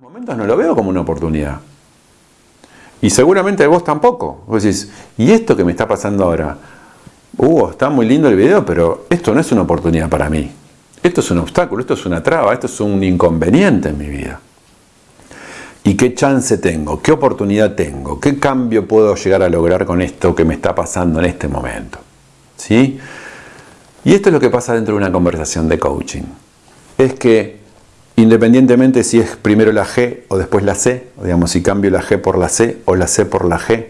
momentos no lo veo como una oportunidad. Y seguramente vos tampoco. Vos decís, ¿y esto que me está pasando ahora? Está muy lindo el video, pero esto no es una oportunidad para mí. Esto es un obstáculo, esto es una traba, esto es un inconveniente en mi vida. ¿Y qué chance tengo? ¿Qué oportunidad tengo? ¿Qué cambio puedo llegar a lograr con esto que me está pasando en este momento? ¿Sí? Y esto es lo que pasa dentro de una conversación de coaching. Es que independientemente si es primero la G o después la C, digamos si cambio la G por la C o la C por la G,